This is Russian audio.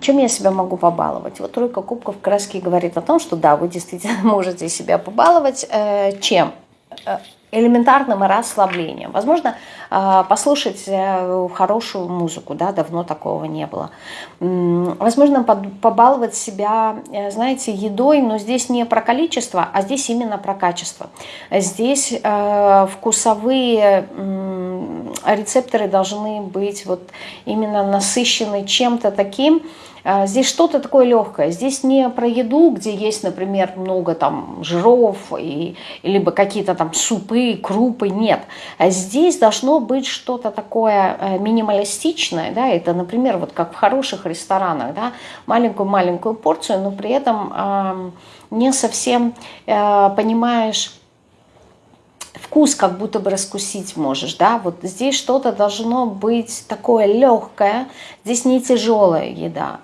Чем я себя могу побаловать? Вот тройка кубков краски говорит о том, что да, вы действительно можете себя побаловать. Э, чем? Э, элементарным расслаблением. Возможно, э, послушать хорошую музыку, да, давно такого не было. Возможно, побаловать себя, знаете, едой, но здесь не про количество, а здесь именно про качество. Здесь вкусовые рецепторы должны быть вот именно насыщены чем-то таким, а, здесь что-то такое легкое. Здесь не про еду, где есть, например, много там жиров, и, либо какие-то там супы, крупы. Нет. А здесь должно быть что-то такое э, минималистичное. Да? Это, например, вот как в хороших ресторанах. Да? Маленькую-маленькую порцию, но при этом э, не совсем э, понимаешь вкус как будто бы раскусить можешь, да, вот здесь что-то должно быть такое легкое, здесь не тяжелая еда,